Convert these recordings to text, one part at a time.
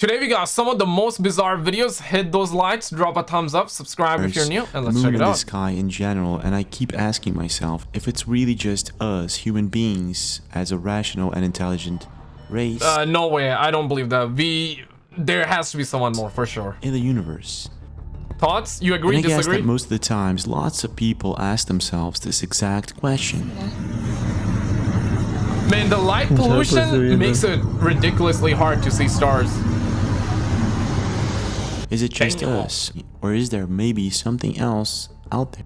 Today we got some of the most bizarre videos. Hit those likes, drop a thumbs up, subscribe if you're new, and let's check it and the out. sky in general, and I keep asking myself if it's really just us, human beings, as a rational and intelligent race Uh, no way, I don't believe that. We, there has to be someone more for sure. in the universe. Thoughts? You And agree, I guess that most of the times, lots of people ask themselves this exact question. Man, the light pollution makes it ridiculously hard to see stars. Is it just Damn. us, or is there maybe something else out there?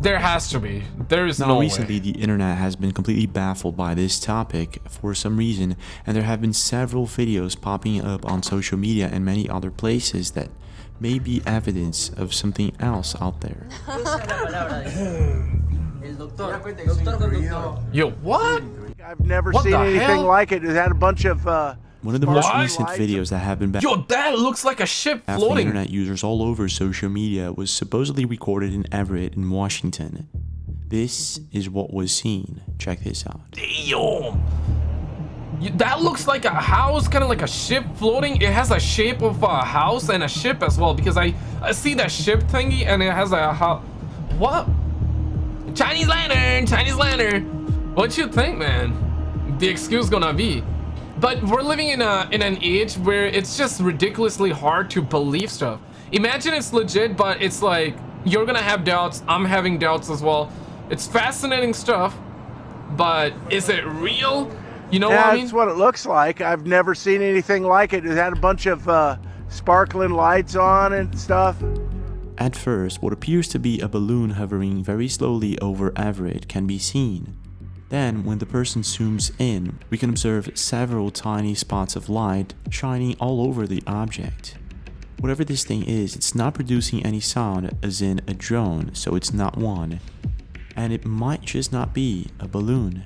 There has to be. There is Now, no recently, way. the internet has been completely baffled by this topic for some reason, and there have been several videos popping up on social media and many other places that may be evidence of something else out there. Yo, what? I've never What seen anything hell? like it. It had a bunch of uh, One of the most What? recent videos that have been back Yo, that looks like a ship after floating. internet users all over social media was supposedly recorded in Everett in Washington. This is what was seen. Check this out. Damn. You- That looks like a house, kind of like a ship floating. It has a shape of a house and a ship as well because I, I see that ship thingy and it has a house. What? Chinese lantern, Chinese lantern. What you think, man? The excuse gonna be. But we're living in a in an age where it's just ridiculously hard to believe stuff. Imagine it's legit, but it's like you're gonna have doubts. I'm having doubts as well. It's fascinating stuff, but is it real? You know yeah, what I mean? that's what it looks like. I've never seen anything like it. It had a bunch of uh, sparkling lights on and stuff. At first, what appears to be a balloon hovering very slowly over Everett can be seen. Then, when the person zooms in, we can observe several tiny spots of light shining all over the object. Whatever this thing is, it's not producing any sound as in a drone, so it's not one. And it might just not be a balloon.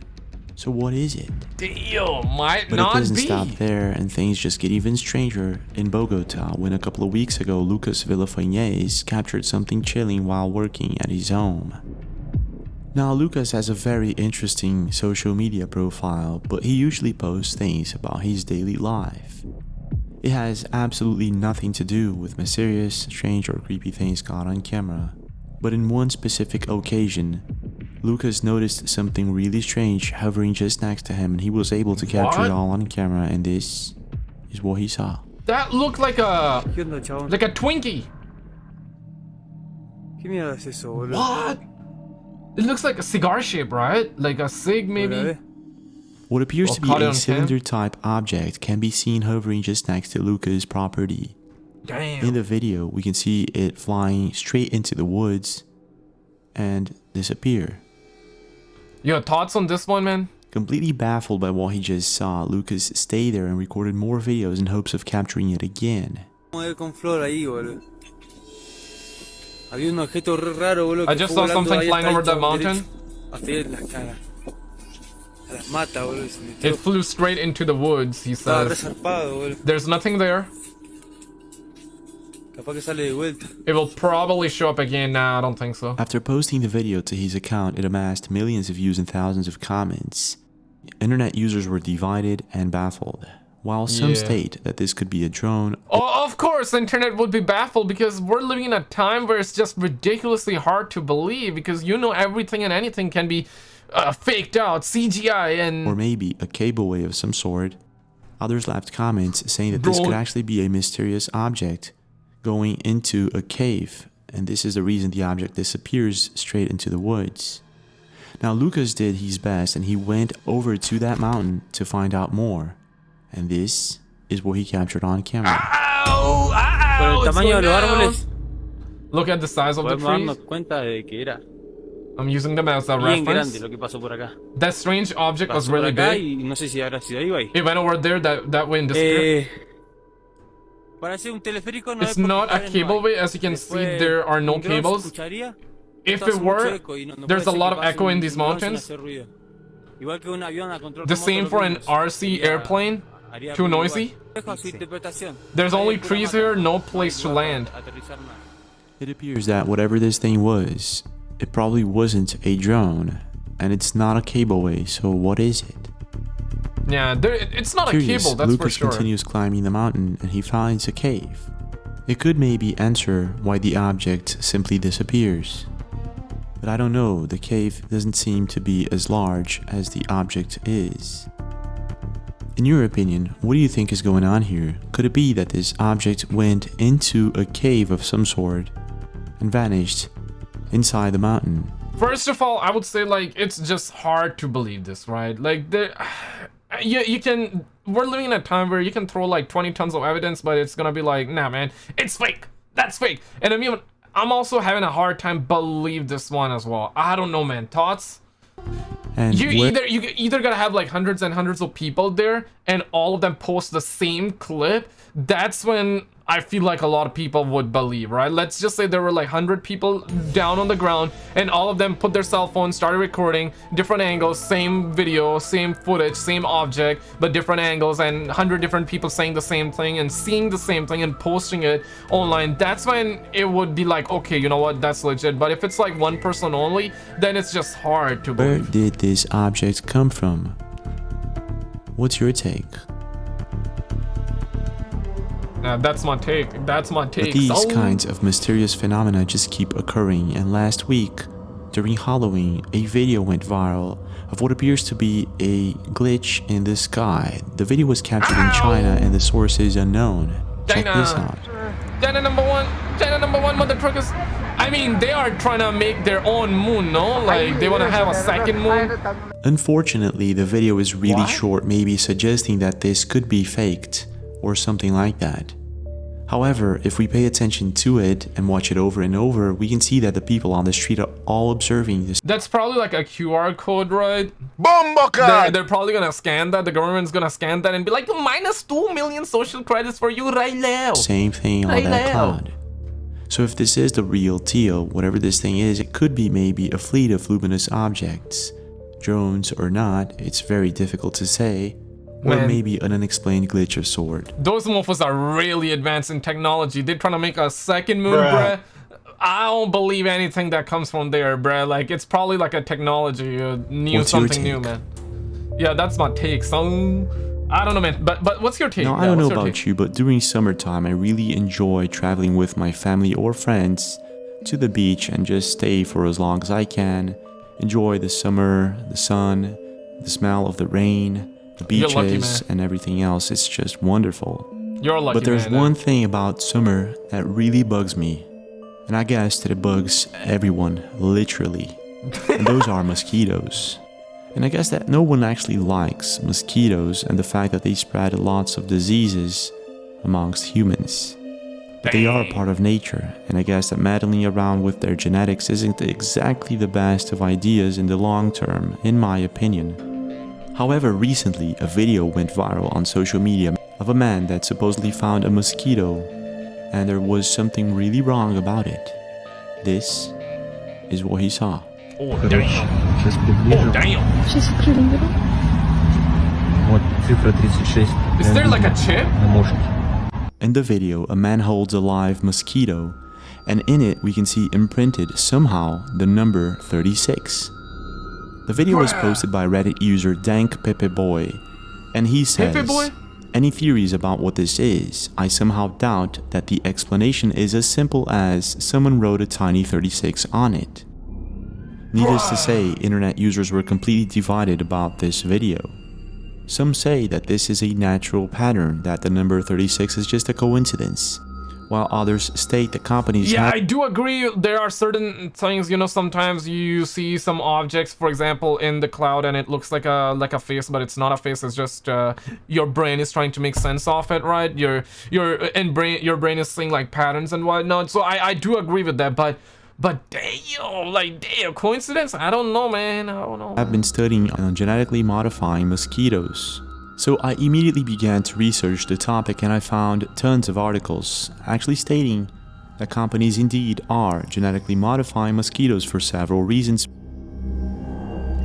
So what is it? Damn, might But not it doesn't be. stop there, and things just get even stranger in Bogota when a couple of weeks ago Lucas Villafañez captured something chilling while working at his home. Now, Lucas has a very interesting social media profile, but he usually posts things about his daily life. It has absolutely nothing to do with mysterious, strange, or creepy things caught on camera. But in one specific occasion, Lucas noticed something really strange hovering just next to him and he was able to capture What? it all on camera and this is what he saw. That looked like a ¿Qué onda, chabón? like a Twinkie. ¿Qué mierda es eso. What? It looks like a cigar shape, right? Like a cig, maybe. Hola. What appears Well, to be a cylinder type object can be seen hovering just next to Lucas' property. Damn. In the video, we can see it flying straight into the woods and disappear. Your thoughts on this one, man? Completely baffled by what he just saw, Lucas stayed there and recorded more videos in hopes of capturing it again. Había un objeto re raro, boludo. I que just saw something flying over el that mountain. Hasta en las caras. Las mata, boludo. y Se metió. It flew straight into the woods, he Estaba says. There's nothing there. Capaz que sale de vuelta. It will probably show up again. Nah, I don't think so. After posting the video to his account, it amassed millions of views and thousands of comments. Internet users were divided and baffled. While some Yeah. state that this could be a drone, Oh, of course, the internet would be baffled because we're living in a time where it's just ridiculously hard to believe because you know everything and anything can be uh, faked out, CGI, and or maybe a cableway of some sort. Others left comments saying that this could actually be a mysterious object going into a cave, and this is the reason the object disappears straight into the woods. Now, Lucas did his best and he went over to that mountain to find out more, and this is what he captured on camera. Ow, ow, Por el tamaño de los árboles, Look at the size of the podemos trees. cuenta de que era I'm using them as a reference. grande lo que pasó por acá. That strange object was Pasó por really big. y no sé si habrá sido ahí o ahí. It went over there that, that way in the Eh, para hacer un teleférico no It's not a cables no cableway, as you can see, there are no un dron se cables. escucharía, If it were, no- no there's a lot of echo in these mountains. hacer ruido. Igual que un avión a control The same for an RC sería- airplane. Haría Too noisy. igual. Dejo a su interpretación. There's only eh, trees here, no No place to land. It appears that whatever this thing was, it probably wasn't a drone, and it's not a cableway, so what is it? Yeah, there, it's not Curious, a cable, that's Lucas for sure. continues climbing the mountain and he finds a cave. It could maybe answer why the object simply disappears. But I don't know, the cave doesn't seem to be as large as the object is. In your opinion, what do you think is going on here? Could it be that this object went into a cave of some sort and vanished inside the mountain? First of all, I would say like it's just hard to believe this, right? Like there, you you can. We're living in a time where you can throw like 20 tons of evidence, but it's gonna be like, nah, man, it's fake. That's fake. And I mean, I'm also having a hard time believe this one as well. I don't know, man. Thoughts? And You either you either gotta have like hundreds and hundreds of people there, and all of them post the same clip. That's when I feel like a lot of people would believe, right? Let's just say there were like hundred people down on the ground, and all of them put their cell phones, started recording different angles, same video, same footage, same object, but different angles, and hundred different people saying the same thing and seeing the same thing and posting it online. That's when it would be like, okay, you know what, that's legit. But if it's like one person only, then it's just hard to where did this object come from? What's your take? Uh, that's my take. That's my take. But these So- kinds of mysterious phenomena just keep occurring and last week, during Halloween, a video went viral of what appears to be a glitch in the sky. The video was captured in China and the source is unknown. Check this out. China number one. China number one, mother truckers. I mean, they are trying to make their own moon, no? Like they want to have a second moon. Unfortunately, the video is really short, maybe suggesting that this could be faked or something like that. However, if we pay attention to it and watch it over and over, we can see that the people on the street are all observing this That's probably like a QR code, right? Bombo They're, they're probably gonna scan that. The government's gonna scan that and be like, minus two million social credits for you right now. same thing on that now. cloud. So if this is the real Teal, whatever this thing is, it could be maybe a fleet of luminous objects. Drones or not, it's very difficult to say. Or maybe an unexplained glitch of sword. Those mofos are really advanced in technology. They're trying to make a second moon, bruh. I don't believe anything that comes from there, bruh. Like, it's probably like a technology, uh, new What's something new, man. Yeah, that's my take, son. I don't know, man. But but what's your take? Now, Yeah, I don't know about take? you, but during summertime, I really enjoy traveling with my family or friends to the beach and just stay for as long as I can. Enjoy the summer, the sun, the smell of the rain, the beaches, and everything else. It's just wonderful. You're lucky, But there's man. one thing about summer that really bugs me. And I guess that it bugs everyone, literally. and those are mosquitoes. And I guess that no one actually likes mosquitoes and the fact that they spread lots of diseases amongst humans. But they are a part of nature, and I guess that meddling around with their genetics isn't exactly the best of ideas in the long term, in my opinion. However, recently a video went viral on social media of a man that supposedly found a mosquito and there was something really wrong about it. This is what he saw. Oh damn! Oh damn! Is there like a chip? In the video, a man holds a live mosquito and in it we can see imprinted somehow the number 36. The video was posted by Reddit user Dank Pepe Boy, and he says, Pepe Boy? Any theories about what this is? I somehow doubt that the explanation is as simple as someone wrote a tiny 36 on it. Needless to say, internet users were completely divided about this video. Some say that this is a natural pattern, that the number 36 is just a coincidence, while others state that companies Yeah, I do agree. There are certain things, you know, sometimes you see some objects, for example, in the cloud and it looks like a like a face, but it's not a face. It's just uh, your brain is trying to make sense of it, right? Your your and brain your brain is seeing like patterns and whatnot. So I I do agree with that, but but damn, like damn, coincidence? I don't know, man. I don't know. I've been studying on genetically modifying mosquitoes. So I immediately began to research the topic and I found tons of articles actually stating that companies indeed are genetically modifying mosquitoes for several reasons.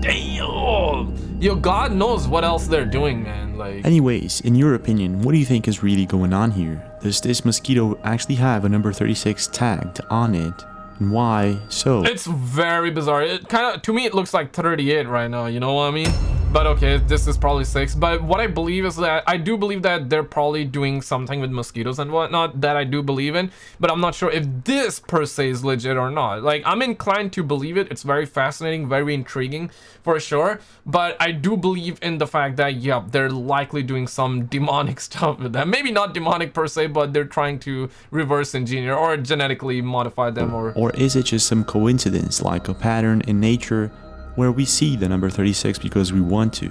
Damn, yo, God knows what else they're doing, man. Like. Anyways, in your opinion, what do you think is really going on here? Does this mosquito actually have a number 36 tagged on it? And why so? It's very bizarre. It kind of to me it looks like 38 right now. You know what I mean? But okay, this is probably six. But what I believe is that I do believe that they're probably doing something with mosquitoes and whatnot that I do believe in. But I'm not sure if this per se is legit or not. Like I'm inclined to believe it. It's very fascinating, very intriguing for sure. But I do believe in the fact that yep, they're likely doing some demonic stuff with them. Maybe not demonic per se, but they're trying to reverse engineer or genetically modify them or Or is it just some coincidence, like a pattern in nature where we see the number 36 because we want to?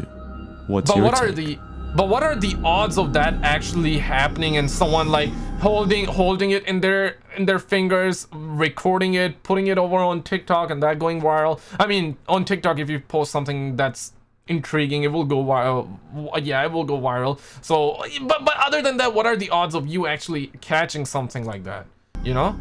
What's But your what are the but what are the odds of that actually happening and someone like holding holding it in their in their fingers, recording it, putting it over on TikTok and that going viral? I mean, on TikTok if you post something that's intriguing, it will go viral. Yeah, it will go viral. So, but but other than that, what are the odds of you actually catching something like that? You know?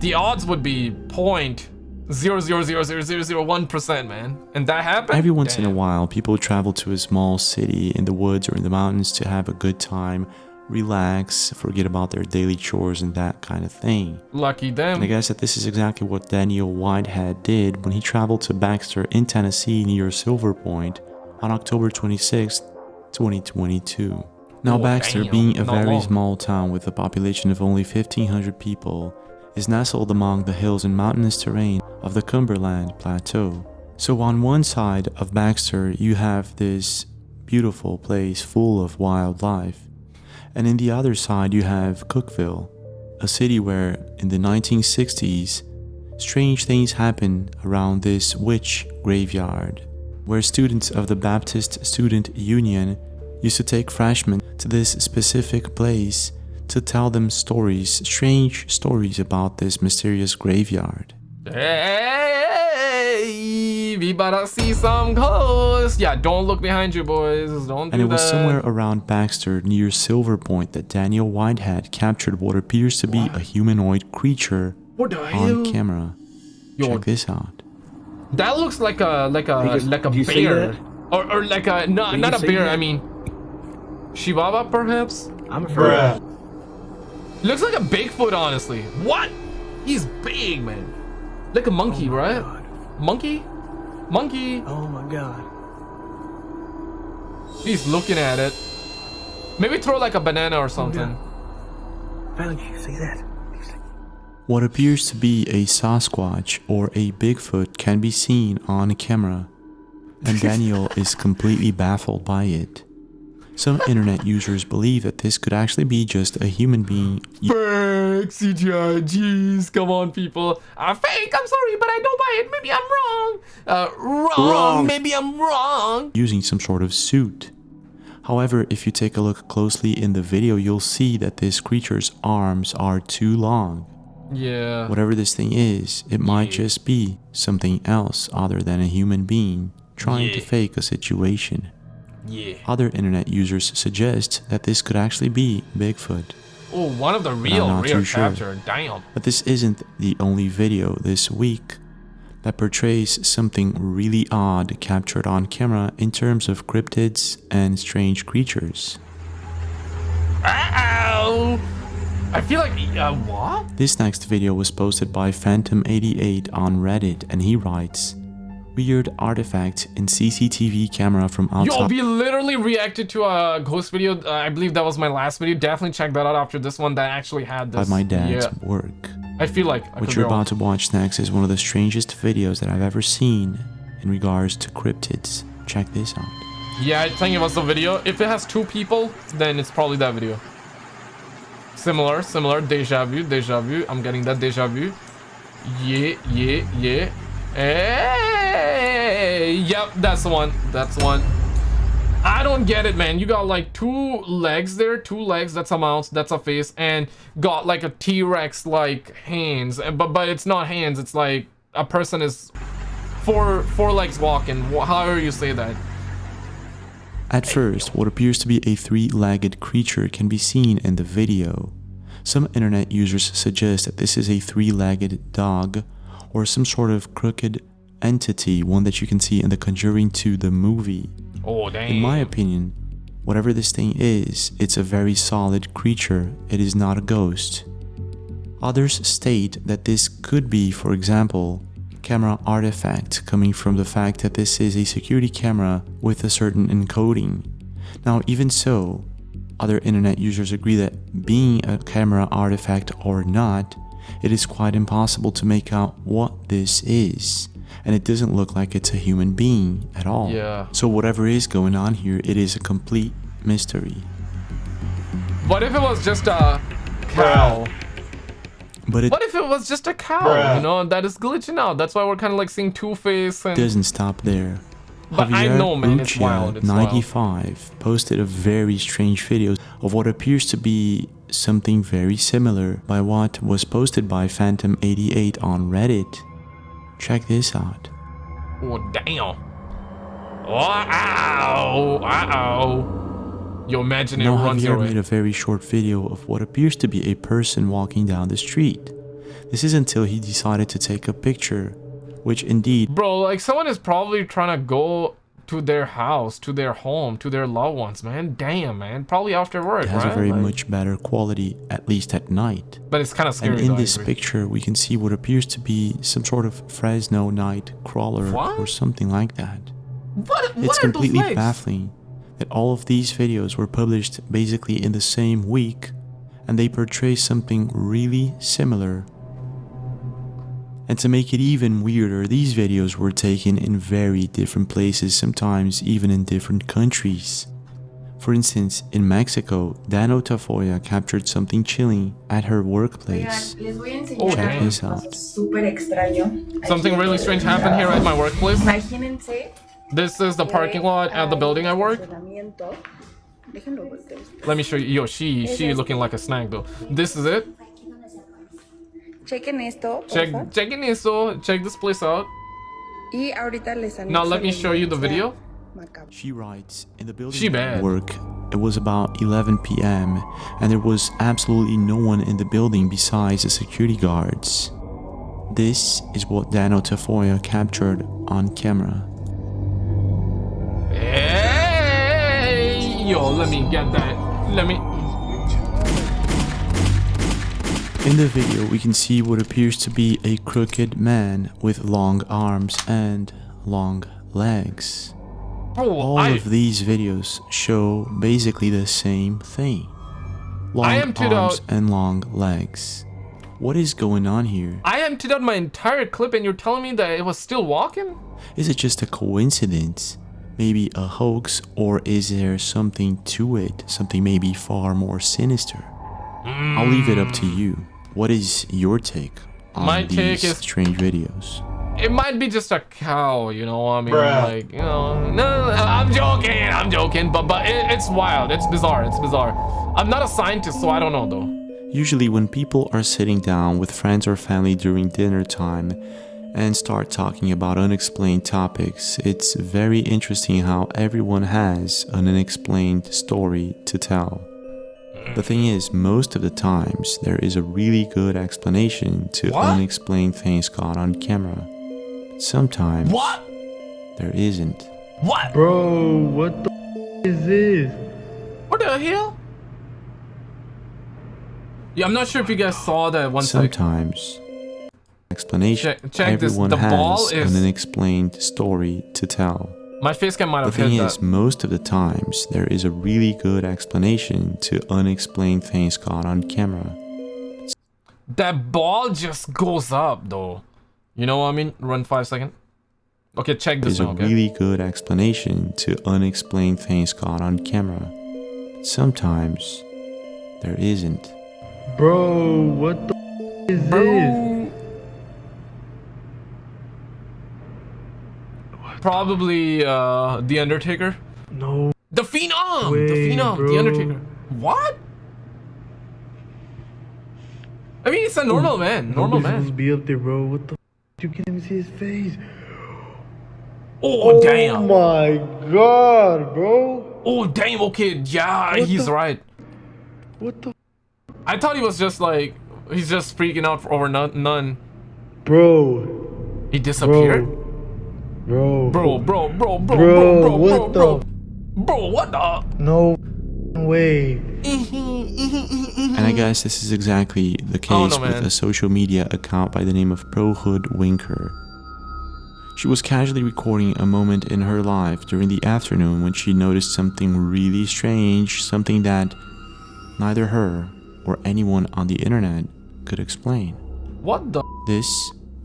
The odds would be point zero zero zero zero zero zero one percent, man. And that happened. Every once in a while, people travel to a small city in the woods or in the mountains to have a good time, relax, forget about their daily chores and that kind of thing. Lucky And I them. guess that this is exactly what Daniel Whitehead did when he traveled to Baxter in Tennessee near Silver Point on October 26, 2022. Now, Oh, Baxter, damn, being a not very long. small town with a population of only 1,500 people, is nestled among the hills and mountainous terrain of the Cumberland Plateau. So, on one side of Baxter, you have this beautiful place full of wildlife, and in the other side, you have Cookeville, a city where, in the 1960s, strange things happened around this witch graveyard, where students of the Baptist Student Union used to take freshmen to this specific place to tell them stories, strange stories about this mysterious graveyard. Hey, we better see some ghosts. Yeah, don't look behind you, boys. Don't do And it was somewhere around Baxter near Silver Point that Daniel Whitehead captured what appears to be a humanoid creature What the on hell? camera. Yo, Check this out. that looks like a like a You guys- like a do you see bear, or or like a no, Do not a bear. that? I mean, Chihuahua perhaps. I'm afraid. Looks like a Bigfoot, honestly. What? He's big, man. Like a monkey, Oh right? God. Monkey? Monkey? Oh my god. He's looking at it. Maybe throw like a banana or something. Valerie, you see that? What appears to be a Sasquatch or a Bigfoot can be seen on camera, and Daniel is completely baffled by it. Some internet users believe that this could actually be just a human being Fake CGI, jeez, come on, people. Uh, fake, I'm sorry, but I don't buy it. Maybe I'm wrong. Uh, wrong. Wrong. Maybe I'm wrong. using some sort of suit. However, if you take a look closely in the video, you'll see that this creature's arms are too long. Yeah. Whatever this thing is, it might Yeah. just be something else other than a human being trying to fake a situation. Yeah. Other internet users suggest that this could actually be Bigfoot. Oh, one of the real, real too sure. Damn. But this isn't the only video this week that portrays something really odd captured on camera in terms of cryptids and strange creatures. Ow! I feel like, uh, what? This next video was posted by Phantom88 on Reddit and he writes, Weird artifact in CCTV camera from outside. Yo, we literally reacted to a ghost video. Uh, I believe that was my last video. Definitely check that out after this one that actually had by my dad's Yeah. work. I feel like I What you're about to watch next is one of the strangest videos that I've ever seen in regards to cryptids. Check this out. Yeah, I think it was the video. If it has two people, then it's probably that video. Similar, similar. Deja vu, deja vu. I'm getting that deja vu. Yeah, yeah, yeah. Yep, that's the one. That's the one. I don't get it, man. You got like two legs there, two legs. That's a mouse. That's a face, and got like a T-Rex like hands. But but it's not hands. It's like a person is four four legs walking. However you say that. At first, what appears to be a three-legged creature can be seen in the video. Some internet users suggest that this is a three-legged dog or some sort of crooked entity, one that you can see in the Conjuring 2 the movie. Oh dang. In my opinion, whatever this thing is, it's a very solid creature. It is not a ghost. Others state that this could be, for example, camera artifact coming from the fact that this is a security camera with a certain encoding. Now, even so, other internet users agree that being a camera artifact or not, it is quite impossible to make out what this is. And it doesn't look like it's a human being at all. Yeah. So whatever is going on here, it is a complete mystery. What if it was just a cow? But it What if it was just a cow? Bruh. You know, that is glitching out. That's why we're kind of like seeing Two Face and. doesn't stop there. But I know, man, it's wild, it's wild. 95 posted a very strange video of what appears to be something very similar by what was posted by Phantom88 on Reddit. Check this out. Oh damn! Oh, ow! Uh oh! Yo, imagine it Now runs Javier way. made a very short video of what appears to be a person walking down the street. This is until he decided to take a picture, which indeed Bro, like someone is probably trying to go to their house, to their home, to their loved ones, man. Damn, man. Probably after work, It has right? a very Like- much better quality, at least at night. But it's kind of scary. And in though, this picture, we can see what appears to be some sort of Fresno night crawler What? or something like that. what? What It's completely baffling that all of these videos were published basically in the same week and they portray something really similar. And to make it even weirder, these videos were taken in very different places, sometimes even in different countries. For instance, in Mexico, Dano Tafoya captured something chilling at her workplace. Oigan, les Oh, enseñar damn. This out. Something really strange happened here at my workplace. This is the parking lot at the building I work. estacionamiento. Déjenlo volteo. Let me show you. Yo, she she looking like a snack though. This is it. Chequen esto, Check porfa. checking eso. Check this place out. Y ahorita les Now let me show you the video. She writes, in the building She bad. work, it was about 11 p.m. and there was absolutely no one in the building besides the security guards. This is what Dano Tafoya captured on camera. Hey, yo, let me get that. Let me. In the video, we can see what appears to be a crooked man with long arms and long legs. Bro, All I, of these videos show basically the same thing. Long arms and long legs. What is going on here? I emptied out my entire clip, and you're telling me that it was still walking? Is it just a coincidence? Maybe a hoax, or is there something to it? Something maybe far more sinister? I'll leave it up to you. What is your take on My these take is- strange videos? It might be just a cow, you know. what I mean, Bruh. like, you know, no, no, no, I'm joking, I'm joking, but but it, it's wild, it's bizarre, it's bizarre. I'm not a scientist, so I don't know though. Usually, when people are sitting down with friends or family during dinner time and start talking about unexplained topics, it's very interesting how everyone has an unexplained story to tell. The thing is, most of the times, there is a really good explanation to What? unexplained things caught on camera. But Sometimes What? there isn't. What? Bro, what the is this? What the hell? Yeah, I'm not sure if you guys saw that one. Sometimes explanation. Check- check this, Everyone the ball has is- an unexplained story to tell. My face cam might The have hit thing that. is, most of the times, there is a really good explanation to unexplained things caught on camera. That ball just goes up though. You know what I mean? Run five second. Okay, check this There's a one, okay? really good explanation to unexplained things caught on camera. Sometimes, there isn't. Bro, what the is this? Probably uh the Undertaker. No. The Phenom! the Way, Phenom, the. Undertaker. What? I mean, it's a normal man. Normal Nobody's supposed to man. be up there, bro. What the? You can't even see his face. Oh, damn. my god, bro. Oh, damn. Okay, yeah, What he's the- right. What the? I thought he was just like, he's just freaking out for over none. none. Bro. He disappeared? Bro. Bro, bro, bro, bro, bro, Bro, bro, what bro, the? Bro, what the? No way. And I guess this is exactly the Oh, case no, with a social media account by the name of ProHoodWinker. She was casually recording a moment in her life during the afternoon when she noticed something really strange, something that neither her or anyone on the internet could explain. What the? This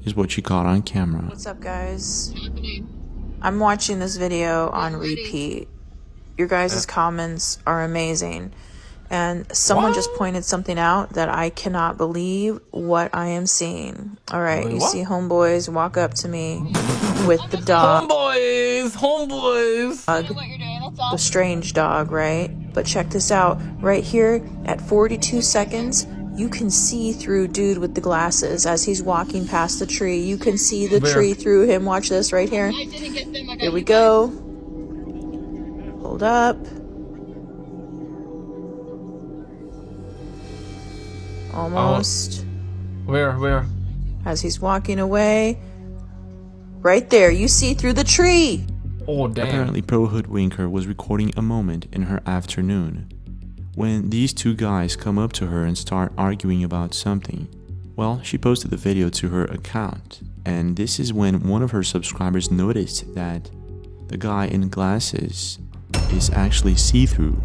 is what she caught on camera. What's up, guys? I'm watching this video on repeat. Your guys' comments are amazing. And someone just pointed something out that I cannot believe what I am seeing. All right, Wait, you see homeboys walk up to me with the dog, Homeboys, homeboys. the strange dog, right? But check this out. Right here at 42 seconds, you can see through dude with the glasses as he's walking past the tree. You can see the Where? tree through him. Watch this right here. Here we go. Hold up. Almost. Uh, where, where? As he's walking away. Right there. You see through the tree. Oh damn. Apparently, Pro Hoodwinker was recording a moment in her afternoon when these two guys come up to her and start arguing about something. Well, she posted the video to her account, and this is when one of her subscribers noticed that the guy in glasses is actually see through,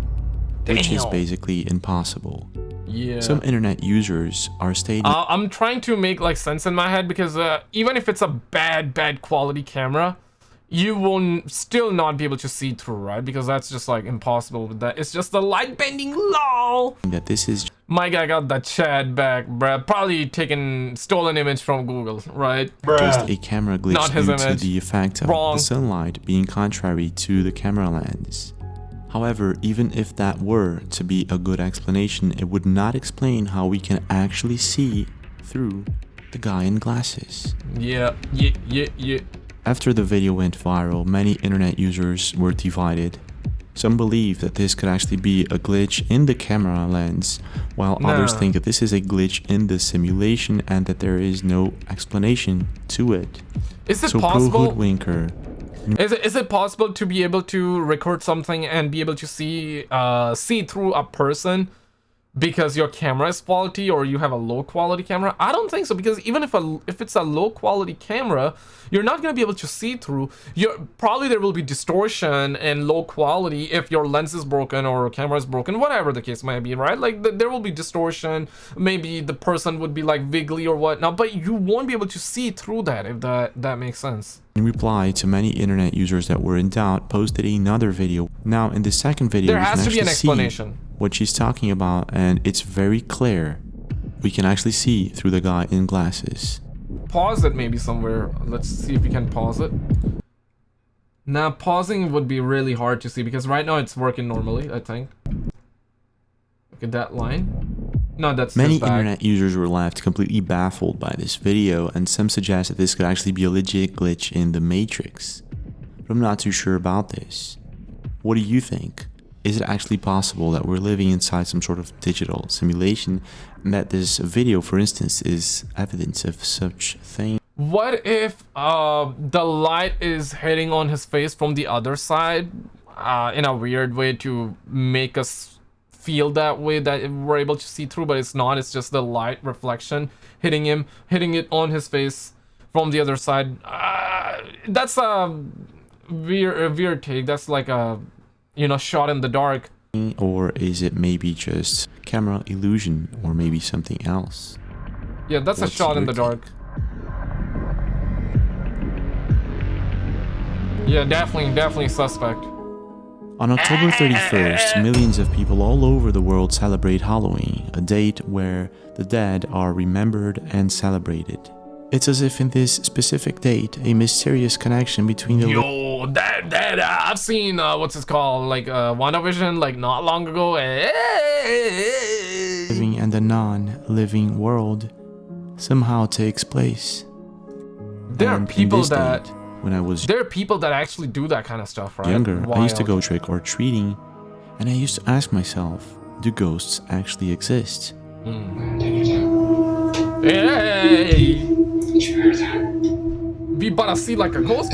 which is basically impossible. Yeah. Some internet users are stating Uh, I'm trying to make like sense in my head because uh, even if it's a bad, bad quality camera, you will n- still not be able to see through, right? Because that's just like impossible with that. It's just the light bending. Lol. that this is My guy got that chat back, bruh. Probably taken stolen image from Google, right? just a camera glitch Not his due to the effect of Wrong. the sunlight being contrary to the camera lens. However, even if that were to be a good explanation, it would not explain how we can actually see through the guy in glasses. Yeah, yeah, yeah, yeah. After the video went viral, many internet users were divided. Some believe that this could actually be a glitch in the camera lens, while others think that this is a glitch in the simulation and that there is no explanation to it. Is it So possible? Is it, is it possible to be able to record something and be able to see uh, see through a person because your camera is faulty or you have a low quality camera? I don't think so because even if a if it's a low quality camera, you're not gonna be able to see through. You're probably there will be distortion and low quality if your lens is broken or camera is broken, whatever the case might be, right? Like th- there will be distortion. Maybe the person would be like wiggly or whatnot, but you won't be able to see through that if that that makes sense. in reply to many internet users that were in doubt, posted another video. Now, in the second video, There has to be an actually see explanation. What she's talking about, and it's very clear. We can actually see through the guy in glasses. pause it maybe somewhere. Let's see if we can pause it. Now, pausing would be really hard to see because right now it's working normally, I think. Look at that line. No, that's Many internet users were left completely baffled by this video, and some suggest that this could actually be a legit glitch in the Matrix. But I'm not too sure about this. What do you think? Is it actually possible that we're living inside some sort of digital simulation, and that this video, for instance, is evidence of such thing? What if uh, the light is hitting on his face from the other side uh, in a weird way to make us feel that way that we're able to see through, but it's not. It's just the light reflection hitting him, hitting it on his face from the other side. Uh, that's a weird, a weird take. That's like a, you know, shot in the dark. Or is it maybe just camera illusion, or maybe something else? Yeah, that's What's a shot in the dark. Yeah, definitely, definitely suspect. On October 31st, millions of people all over the world celebrate Halloween, a date where the dead are remembered and celebrated. It's as if in this specific date, a mysterious connection between the Yo, that that uh, I've seen uh, what's it called like uh, WandaVision like not long ago. living and the non-living world somehow takes place. There are And in people that date, when I was there are people that actually do that kind of stuff, right? younger, I used to go trick or treating, and I used to ask myself, do ghosts actually exist? Hey, we about to see like a ghost.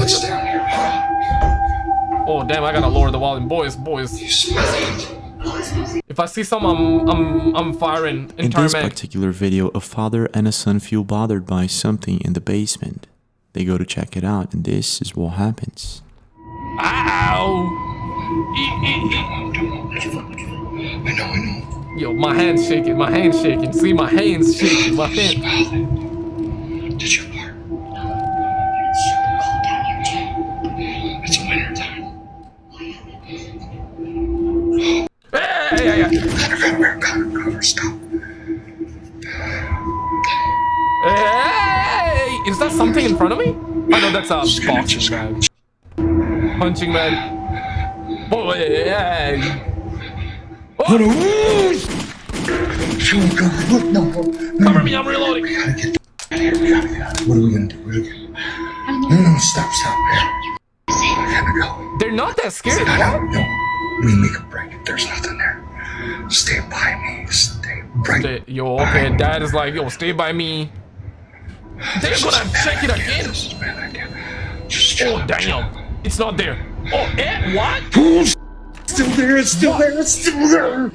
Oh damn! I gotta lower the volume, boys, boys. If I see some, I'm I'm I'm firing. In this mag. particular video, a father and a son feel bothered by something in the basement. They go to check it out, and this is what happens. Ow! I know, I know. Yo, my hand's shaking. My hand's shaking. See, my hand's shaking. My hand. Hey, hey. Cover, cover, cover. Hey! Is that something in front of me? Oh no, that's a boxing bag. Punching bag. Oh! Oh, Show me, look, no, no. cover me, I'm reloading. We gotta get out of here. We gotta get out of here. What are we gonna do? What are we gonna do? No, no, stop, stop. We gotta go. They're not that scary. Get out. No. We make a break. There's nothing there. Stay by me. Stay right. Stay- Yo, okay, dad is like, yo, stay by me. They're This gonna a bad check it idea. again. This is a bad idea. Just Oh, out, chill damn. It's not there. Oh, eh, what? Still there. It's still there. It's still there.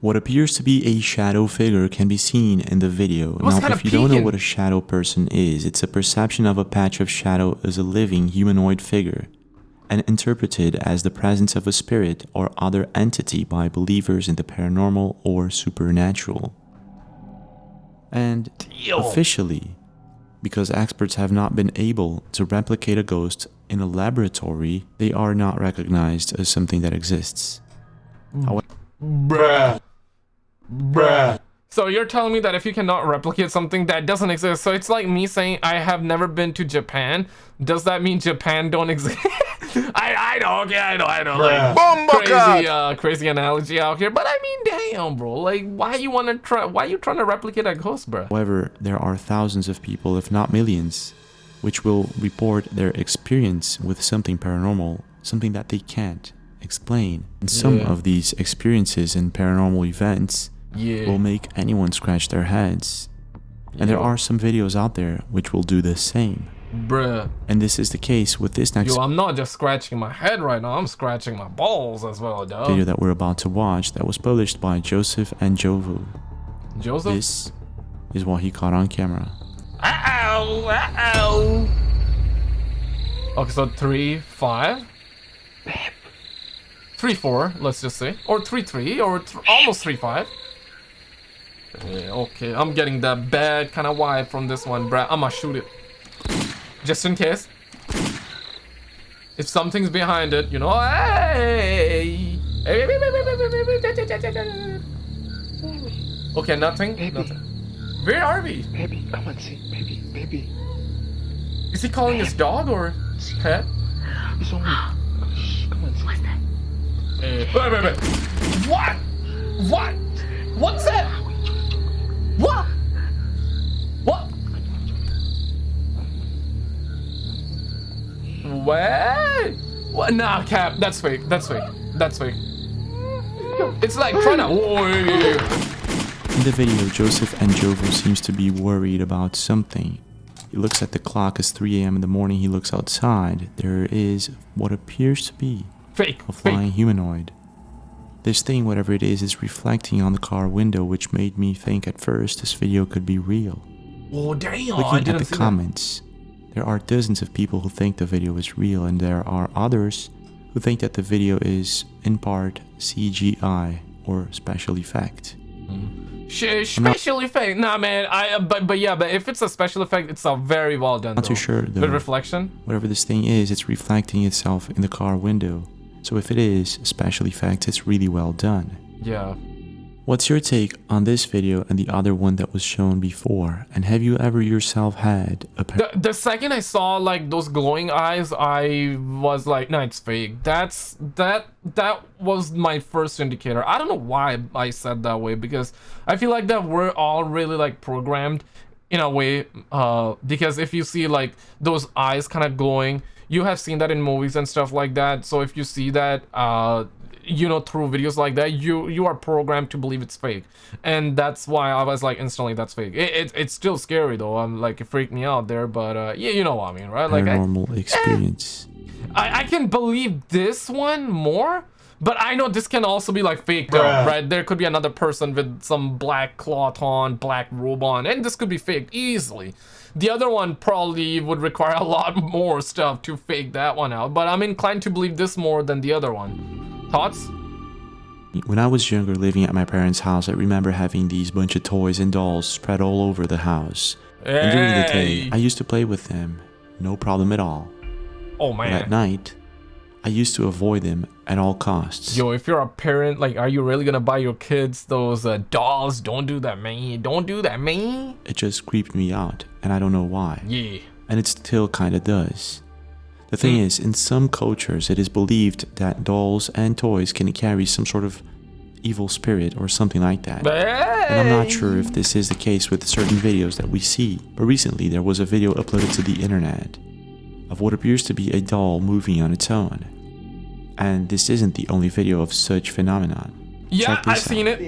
What appears to be a shadow figure can be seen in the video. now, if you don't know what a shadow person is, it's a perception of a patch of shadow as a living humanoid figure, and interpreted as the presence of a spirit or other entity by believers in the paranormal or supernatural. And officially, because experts have not been able to replicate a ghost in a laboratory, they are not recognized as something that exists. Bruh. Bruh. So you're telling me that if you cannot replicate something that doesn't exist, so it's like me saying I have never been to Japan. Does that mean Japan don't exist? I I know, okay, I know, I know. Like Bumblecart! crazy uh crazy analogy out here. But I mean damn bro. Like why you wanna try why you trying to replicate a ghost, bro? However, there are thousands of people, if not millions, which will report their experience with something paranormal, something that they can't explain. And some Yeah. of these experiences and paranormal events Yeah. will make anyone scratch their heads. And there are some videos out there which will do the same. Bruh. And this is the case with this next Yo, I'm not just scratching my head right now, I'm scratching my balls as well, dog. video that we're about to watch that was published by Joseph and Jovu. Joseph? This is what he caught on camera. Ow! Ow! Okay, so three, five, three, four. Let's just say, or three, three, or th almost three, five. Yeah, okay, I'm getting that bad kind of vibe from this one, bruh. I'ma shoot it, just in case. If something's behind it, you know. Hey! Okay, nothing. Nothing. Where are we? Baby, come on, see, baby, baby. Is he calling his dog or his pet? It's only. Shh, come on, see. Uh, wait, wait, wait. What? What? What's that? Nah, Cap. That's fake. That's fake. That's fake. It's like trying to. In the video, Joseph and Jovo seems to be worried about something. He looks at the clock as 3 a.m. in the morning. He looks outside. There is what appears to be Fake. a flying Fake. humanoid. This thing, whatever it is, is reflecting on the car window, which made me think at first this video could be real. Oh damn! Looking at the comments, there are dozens of people who think the video is real, and there are others who think that the video is in part CGI or special effect. Sh- special effect. Nah, man. I. Uh, but but yeah. But if it's a special effect, it's a very well done. Not too sure, though. reflection. Whatever this thing is, it's reflecting itself in the car window. So if it is special effects, it's really well done. Yeah. What's your take on this video and the other one that was shown before? And have you ever yourself had a The, the second I saw like those glowing eyes, I was like, no, it's fake. That's that that was my first indicator. I don't know why I said that way because I feel like that we're all really like programmed in a way. Uh, because if you see like those eyes kind of glowing, you have seen that in movies and stuff like that. So if you see that, uh, you know through videos like that you you are programmed to believe it's fake and that's why i was like instantly that's fake it, it, it's still scary though i'm like it freaked me out there but uh yeah you know what i mean right like normal paranormal experience? I i can believe this one more But I know this can also be like fake though, right? There could be another person with some black cloth on, black robe on, and this could be fake easily. The other one probably would require a lot more stuff to fake that one out, but I'm inclined to believe this more than the other one. Thoughts? When I was younger living at my parents' house, I remember having these bunch of toys and dolls spread all over the house. And during the day, I used to play with them, no problem at all. Oh But at night, I used to avoid them at all costs. Yo, if you're a parent, like, are you really gonna buy your kids those uh, dolls? Don't do that, man. Don't do that, man. It just creeped me out, and I don't know why. Yeah. And it still kinda does. The thing Hmm. is, in some cultures, it is believed that dolls and toys can carry some sort of evil spirit or something like that. And I'm not sure if this is the case with certain videos that we see, but recently there was a video uploaded to the internet of what appears to be a doll moving on its own. And this isn't the only video of such phenomenon. Yeah, I've seen it.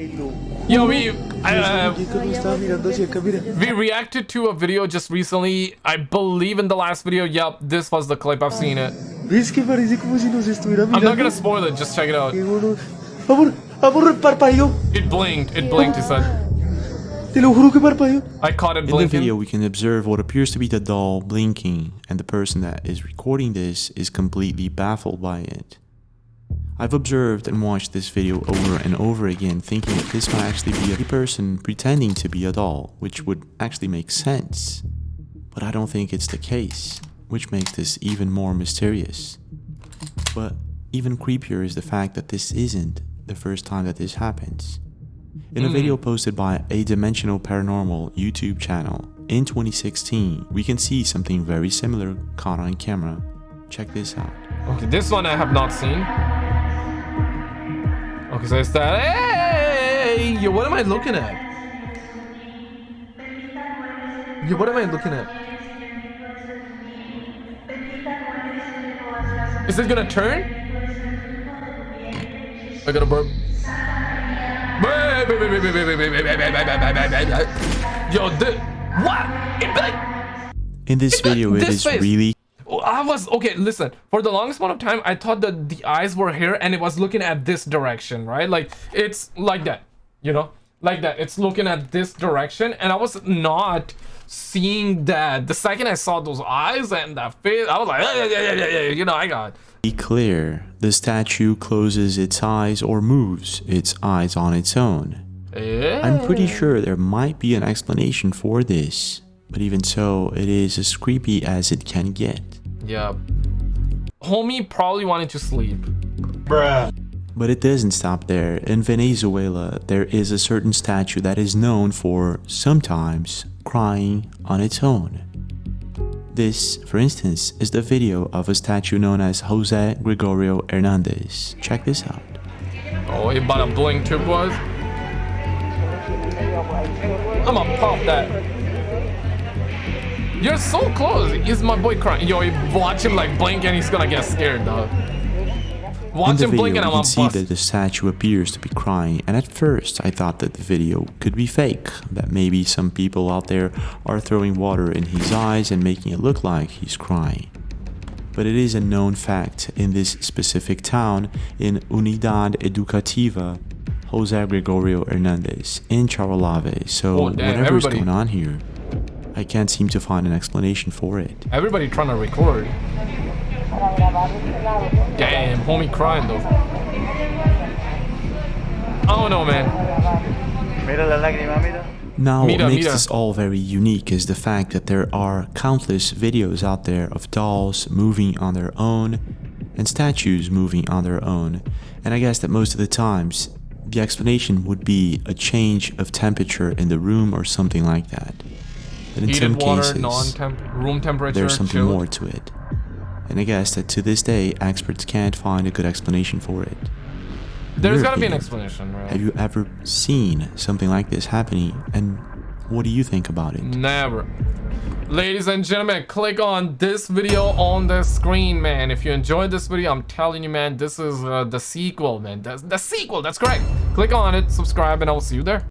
Yo, we uh, Estaba mirando hacia acá, mira. we reacted to a video just recently. I believe in the last video. Yep, this was the clip. I've seen it. ¿Ves que parece como si nos estuviera I'm not gonna spoil it. Just check it out. Qué bueno. Amor, amor, parpadeó. It blinked. It blinked. He said. Te lo juro que parpadeó. I caught it blinking. In the blinking. video, we can observe what appears to be the doll blinking, and the person that is recording this is completely baffled by it. I've observed and watched this video over and over again, thinking that this might actually be a person pretending to be a doll, which would actually make sense. But I don't think it's the case, which makes this even more mysterious. But even creepier is the fact that this isn't the first time that this happens. In a hmm. video posted by a Dimensional Paranormal YouTube channel in 2016, we can see something very similar caught on camera. Check this out. Okay, this one I have not seen. Okay, so it's that. Hey, yo, what am I looking at? Yo, what am I looking at? Is it gonna turn? I got a burp. Yo, the what? In this video, it this is really I was okay. Listen, for the longest amount of time, I thought that the eyes were here and it was looking at this direction, right? Like it's like that, you know, like that. It's looking at this direction, and I was not seeing that. The second I saw those eyes and that face, I was like, yeah, yeah, yeah, yeah, yeah. You know, I got. Be clear. The statue closes its eyes or moves its eyes on its own. I'm pretty eh. sure there might be an explanation for this, but even so, it is as creepy as it can get. Yeah. Homie probably wanted to sleep. Bruh. But it doesn't stop there. In Venezuela, there is a certain statue that is known for sometimes crying on its own. This, for instance, is the video of a statue known as Jose Gregorio Hernandez. Check this out. Oh, he about to blink too, boys. I'ma pop that. You're so close. Is my boy crying? Yo, watch him like blink and he's gonna get scared, dog. In Watch the him blink video, and you I'm see bust. that the statue appears to be crying, and at first I thought that the video could be fake, that maybe some people out there are throwing water in his eyes and making it look like he's crying. But it is a known fact in this specific town in Unidad Educativa, Jose Gregorio Hernandez in Charallave. So Oh, whatever's going on here, I can't seem to find an explanation for it. Everybody trying to record. Damn, homie crying though. I don't know, man. Mira la lágrima, mira. Now, what makes this all very unique is the fact that there are countless videos out there of dolls moving on their own and statues moving on their own. And I guess that most of the times, the explanation would be a change of temperature in the room or something like that. But in some water, cases, temperature. there's something chilled. more to it. And I guess that to this day, experts can't find a good explanation for it. There's your gotta be an explanation, right? Have you ever seen something like this happening? And what do you think about it? Never. Ladies and gentlemen, click on this video on the screen, man. If you enjoyed this video, I'm telling you, man, this is uh, the sequel, man. That's the sequel, that's correct. Click on it, subscribe, and I will see you there.